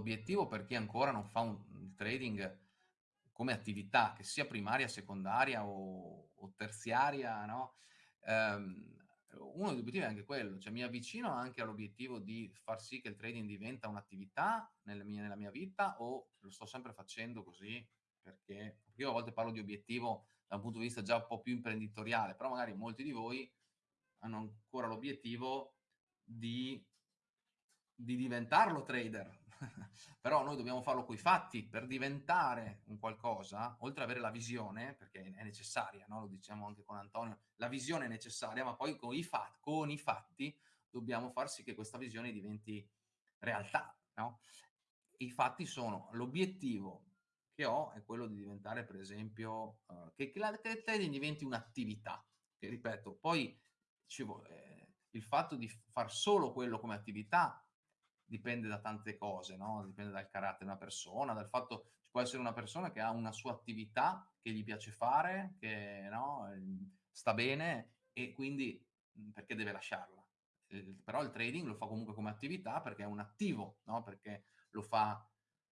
l'obiettivo per chi ancora non fa un, trading come attività, che sia primaria, secondaria o, o terziaria, no? Um, uno degli obiettivi è anche quello, cioè mi avvicino anche all'obiettivo di far sì che il trading diventa un'attività nella mia, nella mia vita o lo sto sempre facendo così perché io a volte parlo di obiettivo da un punto di vista già un po' più imprenditoriale, però magari molti di voi hanno ancora l'obiettivo di, di diventarlo trader, però noi dobbiamo farlo coi fatti per diventare un qualcosa, oltre ad avere la visione, perché è necessaria, no? lo diciamo anche con Antonio, la visione è necessaria, ma poi con i, fatti, con i fatti dobbiamo far sì che questa visione diventi realtà. No? I fatti sono l'obiettivo che ho è quello di diventare, per esempio, uh, che, che, la, che trading diventi un'attività, che ripeto, poi ci, eh, il fatto di far solo quello come attività dipende da tante cose, no? dipende dal carattere di una persona, dal fatto ci può essere una persona che ha una sua attività che gli piace fare, che no? Ehm, sta bene e quindi mhmm, perché deve lasciarla. Eh, però il trading lo fa comunque come attività perché è un attivo, no? perché lo fa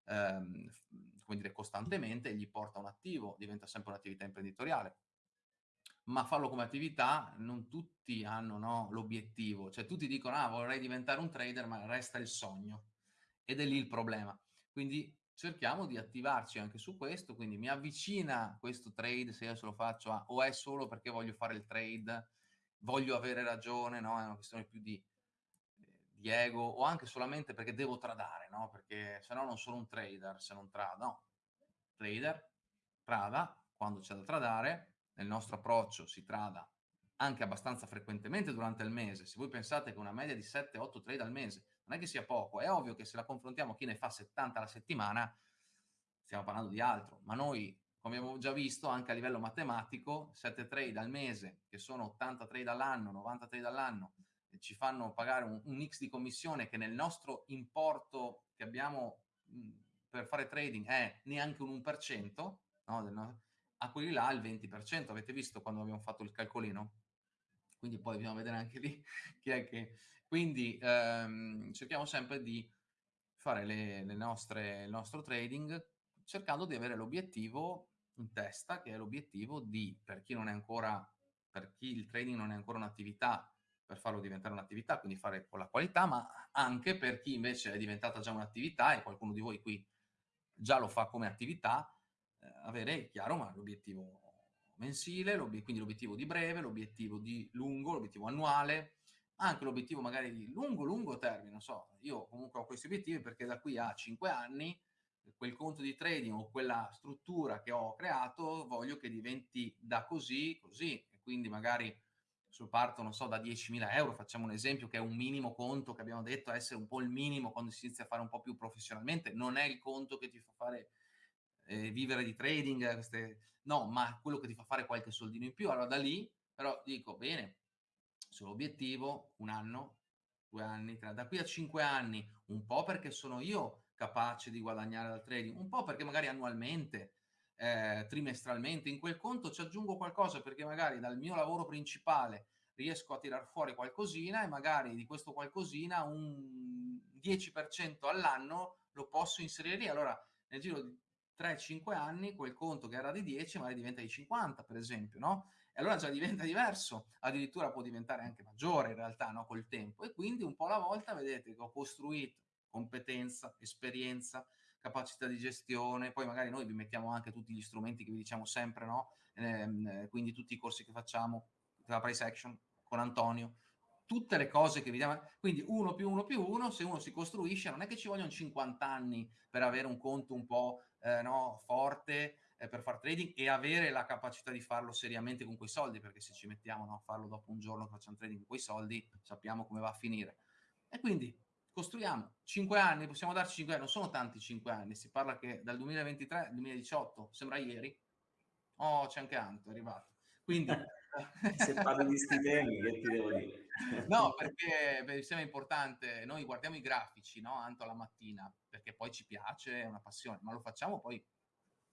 ehm, come dire, costantemente e gli porta un attivo, diventa sempre un'attività imprenditoriale ma farlo come attività non tutti hanno no, l'obiettivo, cioè tutti dicono ah vorrei diventare un trader ma resta il sogno ed è lì il problema. Quindi cerchiamo di attivarci anche su questo, quindi mi avvicina questo trade se io se lo faccio a, o è solo perché voglio fare il trade, voglio avere ragione, no? è una questione più di, di ego o anche solamente perché devo tradare, no? perché se no non sono un trader se non trado, no, trader, trada, quando c'è da tradare, nel nostro approccio si trada anche abbastanza frequentemente durante il mese, se voi pensate che una media di 7-8 trade al mese non è che sia poco, è ovvio che se la confrontiamo chi ne fa 70 alla settimana, stiamo parlando di altro, ma noi, come abbiamo già visto, anche a livello matematico, 7 trade al mese, che sono 80 trade all'anno, 90 trade all'anno, ci fanno pagare un, un X di commissione che nel nostro importo che abbiamo mh, per fare trading è neanche un 1%, no, a quelli là il 20%, avete visto quando abbiamo fatto il calcolino? Quindi poi dobbiamo vedere anche lì chi è che... Quindi ehm, cerchiamo sempre di fare le, le nostre, il nostro trading cercando di avere l'obiettivo in testa, che è l'obiettivo di, per chi non è ancora, per chi il trading non è ancora un'attività, per farlo diventare un'attività, quindi fare con la qualità, ma anche per chi invece è diventata già un'attività e qualcuno di voi qui già lo fa come attività, avere chiaro ma l'obiettivo mensile, quindi l'obiettivo di breve, l'obiettivo di lungo, l'obiettivo annuale, anche l'obiettivo magari di lungo, lungo termine, non so, io comunque ho questi obiettivi perché da qui a 5 anni quel conto di trading o quella struttura che ho creato voglio che diventi da così, così, e quindi magari sul parto, non so, da 10.000 euro, facciamo un esempio che è un minimo conto che abbiamo detto essere un po' il minimo quando si inizia a fare un po' più professionalmente, non è il conto che ti fa fare eh, vivere di trading, queste... no, ma quello che ti fa fare qualche soldino in più. Allora da lì, però dico, bene, sull'obiettivo, un anno, due anni, tre, da qui a cinque anni, un po' perché sono io capace di guadagnare dal trading, un po' perché magari annualmente, eh, trimestralmente, in quel conto ci aggiungo qualcosa perché magari dal mio lavoro principale riesco a tirar fuori qualcosina e magari di questo qualcosina un 10% all'anno lo posso inserire lì. Allora nel giro di 3-5 anni quel conto che era di 10 magari diventa di 50 per esempio, no? E allora già diventa diverso, addirittura può diventare anche maggiore in realtà, no? Col tempo e quindi un po' alla volta vedete che ho costruito competenza, esperienza, capacità di gestione, poi magari noi vi mettiamo anche tutti gli strumenti che vi diciamo sempre, no? Ehm, quindi tutti i corsi che facciamo, la price action con Antonio, tutte le cose che vediamo, quindi uno più uno più uno, se uno si costruisce, non è che ci vogliono 50 anni per avere un conto un po' eh, no, forte eh, per fare trading e avere la capacità di farlo seriamente con quei soldi, perché se ci mettiamo no, a farlo dopo un giorno che facciamo trading con quei soldi, sappiamo come va a finire. E quindi costruiamo 5 anni, possiamo darci 5 anni, non sono tanti 5 anni, si parla che dal 2023 al 2018, sembra ieri, oh c'è anche Anto, è arrivato. Quindi Se parli di stipendi, che ti devo dire? No, perché mi sembra importante, noi guardiamo i grafici, no, Anto la mattina, perché poi ci piace, è una passione, ma lo facciamo poi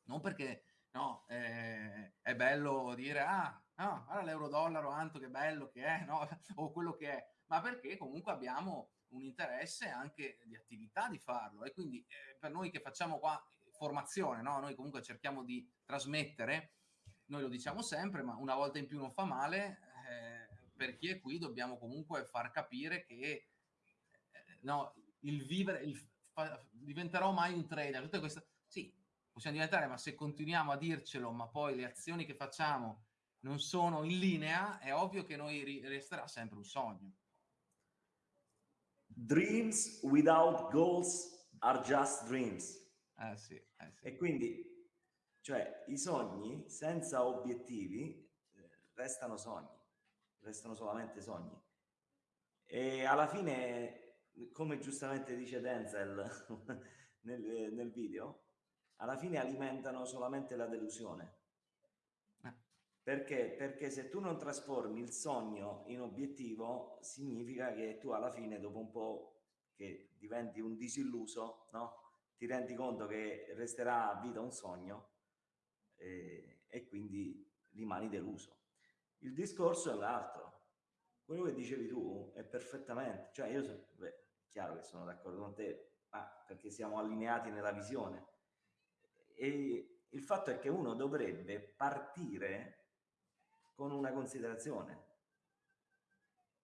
non perché no, eh, è bello dire ah, no, guarda l'euro dollaro, Anto che bello che è, no, o quello che è, ma perché comunque abbiamo un interesse anche di attività di farlo e quindi eh, per noi che facciamo qua formazione, no? noi comunque cerchiamo di trasmettere, noi lo diciamo sempre, ma una volta in più non fa male, eh, per chi è qui dobbiamo comunque far capire che eh, no, il vivere, il fa, diventerò mai un trader, tutte queste, sì, possiamo diventare, ma se continuiamo a dircelo, ma poi le azioni che facciamo non sono in linea, è ovvio che noi resterà sempre un sogno. Dreams without goals are just dreams. Eh sì, eh sì. E quindi, cioè, i sogni senza obiettivi eh, restano sogni, restano solamente sogni. E alla fine, come giustamente dice Denzel nel, nel video, alla fine alimentano solamente la delusione. Eh. Perché? Perché se tu non trasformi il sogno in obiettivo, significa che tu alla fine, dopo un po' che diventi un disilluso, no? ti rendi conto che resterà a vita un sogno eh, e quindi rimani deluso. Il discorso è l'altro. Quello che dicevi tu è perfettamente, cioè io so, beh, chiaro che sono d'accordo con te, ma perché siamo allineati nella visione. E il fatto è che uno dovrebbe partire con una considerazione.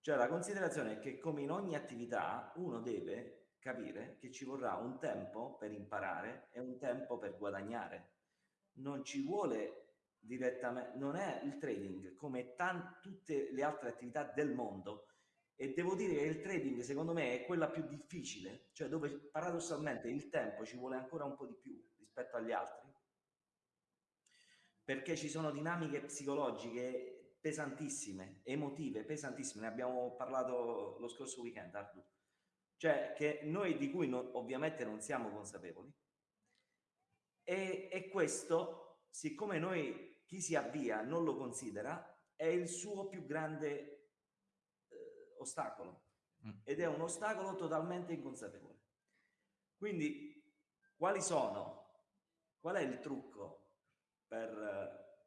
Cioè la considerazione è che come in ogni attività uno deve capire che ci vorrà un tempo per imparare e un tempo per guadagnare. Non ci vuole direttamente, non è il trading come tutte le altre attività del mondo e devo dire che il trading secondo me è quella più difficile, cioè dove paradossalmente il tempo ci vuole ancora un po' di più rispetto agli altri, perché ci sono dinamiche psicologiche pesantissime, emotive, pesantissime, ne abbiamo parlato lo scorso weekend, Ardu cioè che noi di cui non, ovviamente non siamo consapevoli. E, e, questo, siccome noi chi si avvia non lo considera, è il suo più grande eh, ostacolo mm. ed è un ostacolo totalmente inconsapevole. Quindi, quali sono? Qual è il trucco per,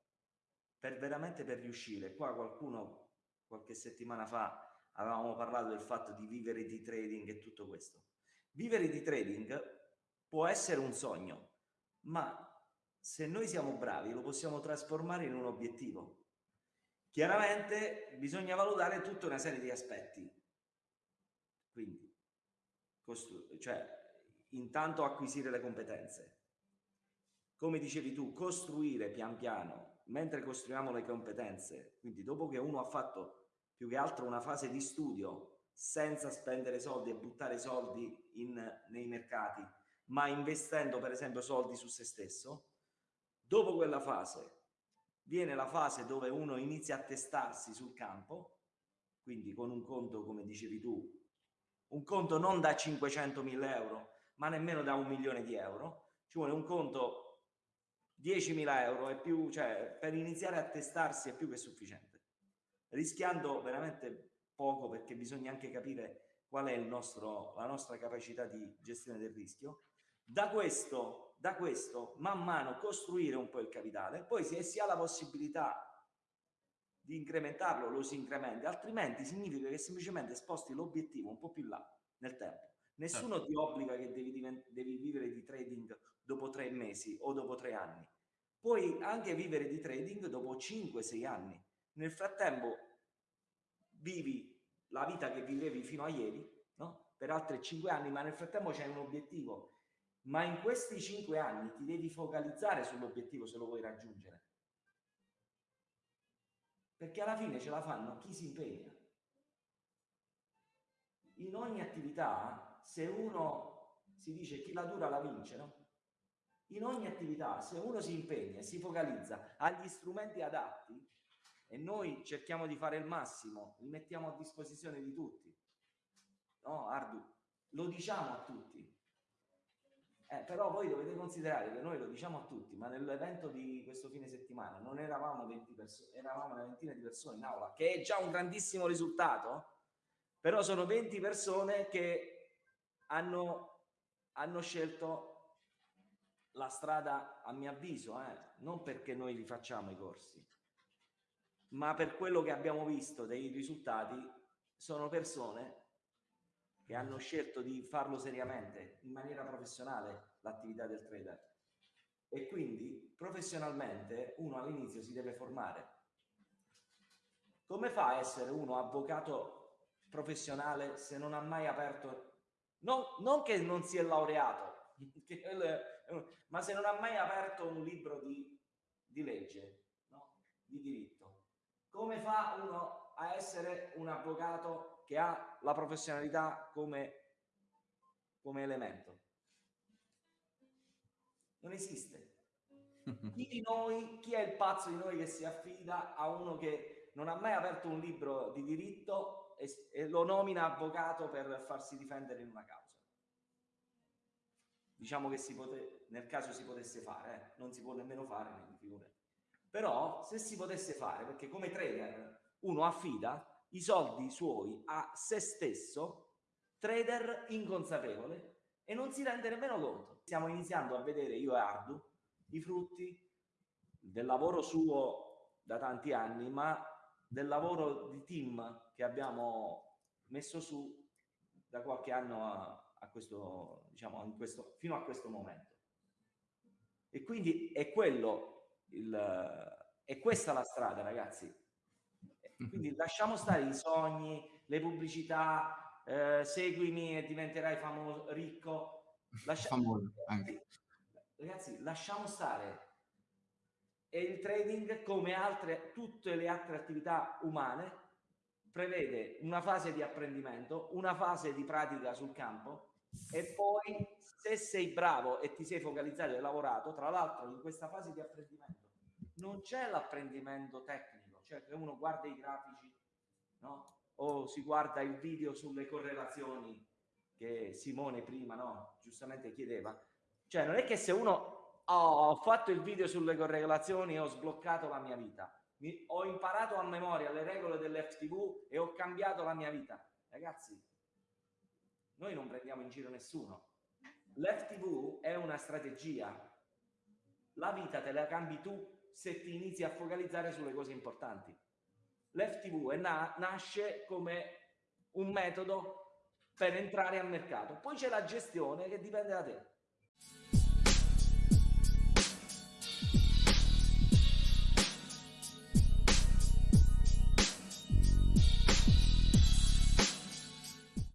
per veramente per riuscire? Qua qualcuno qualche settimana fa avevamo parlato del fatto di vivere di trading e tutto questo. Vivere di trading può essere un sogno, ma se noi siamo bravi lo possiamo trasformare in un obiettivo. Chiaramente bisogna valutare tutta una serie di aspetti. Quindi, cioè, intanto acquisire le competenze. Come dicevi tu, costruire pian piano, mentre costruiamo le competenze, quindi dopo che uno ha fatto più che altro una fase di studio senza spendere soldi e buttare soldi in, nei mercati, ma investendo per esempio soldi su se stesso, dopo quella fase viene la fase dove uno inizia a testarsi sul campo, quindi con un conto, come dicevi tu, un conto non da 500 mila euro, ma nemmeno da un milione di euro, ci vuole un conto 10.000 euro e più, cioè per iniziare a testarsi è più che sufficiente rischiando veramente poco perché bisogna anche capire qual è nostro, la nostra capacità di gestione del rischio. Da questo, da questo, man mano costruire un po' il capitale, poi se si ha la possibilità di incrementarlo, lo si incrementa, altrimenti significa che semplicemente sposti l'obiettivo un po' più là nel tempo. Nessuno certo. ti obbliga che devi, devi vivere di trading dopo tre mesi o dopo tre anni. Puoi anche vivere di trading dopo 5-6 anni nel frattempo vivi la vita che vivevi fino a ieri, no? per altri cinque anni, ma nel frattempo c'è un obiettivo. Ma in questi cinque anni ti devi focalizzare sull'obiettivo se lo vuoi raggiungere. Perché alla fine ce la fanno chi si impegna. In ogni attività, se uno si dice chi la dura la vince, no? In ogni attività, se uno si impegna e si focalizza agli strumenti adatti, e noi cerchiamo di fare il massimo, li mettiamo a disposizione di tutti. No, Ardu, lo diciamo a tutti. Eh, però voi dovete considerare che noi lo diciamo a tutti, ma nell'evento di questo fine settimana non eravamo 20 persone, eravamo una ventina di persone in aula, che è già un grandissimo risultato, però sono 20 persone che hanno, hanno scelto la strada, a mio avviso, eh, non perché noi li facciamo i corsi, ma per quello che abbiamo visto dei risultati sono persone che hanno scelto di farlo seriamente, in maniera professionale, l'attività del trader. E quindi professionalmente uno all'inizio si deve formare. Come fa a essere uno avvocato professionale se non ha mai aperto, non, non che non si è laureato, ma se non ha mai aperto un libro di, di legge, no? di diritto? Come fa uno a essere un avvocato che ha la professionalità come, come elemento. Non esiste. Chi di noi, chi è il pazzo di noi che si affida a uno che non ha mai aperto un libro di diritto e, e lo nomina avvocato per farsi difendere in una causa? Diciamo che si pote, nel caso si potesse fare, eh? non si può nemmeno fare, però se si potesse fare, perché come trader uno affida i soldi suoi a se stesso, trader inconsapevole, e non si rende nemmeno conto. Stiamo iniziando a vedere, io e Ardu, i frutti del lavoro suo da tanti anni, ma del lavoro di team che abbiamo messo su da qualche anno a, a questo, diciamo, questo, fino a questo momento. E quindi è quello, il, è questa la strada, ragazzi. Quindi lasciamo stare i sogni, le pubblicità, eh, seguimi e diventerai famoso, ricco. Lascia... Famoso anche. Ragazzi, lasciamo stare. E il trading, come altre, tutte le altre attività umane, prevede una fase di apprendimento, una fase di pratica sul campo e poi se sei bravo e ti sei focalizzato e lavorato, tra l'altro in questa fase di apprendimento non c'è l'apprendimento tecnico cioè che uno guarda i grafici, no? O si guarda il video sulle correlazioni che Simone prima, no? Giustamente chiedeva. Cioè non è che se uno oh, ho fatto il video sulle correlazioni e ho sbloccato la mia vita, Mi, ho imparato a memoria le regole dell'FTV e ho cambiato la mia vita. Ragazzi, noi non prendiamo in giro nessuno. L'FTV è una strategia. La vita te la cambi tu se ti inizi a focalizzare sulle cose importanti. L'FTV na nasce come un metodo per entrare al mercato. Poi c'è la gestione che dipende da te.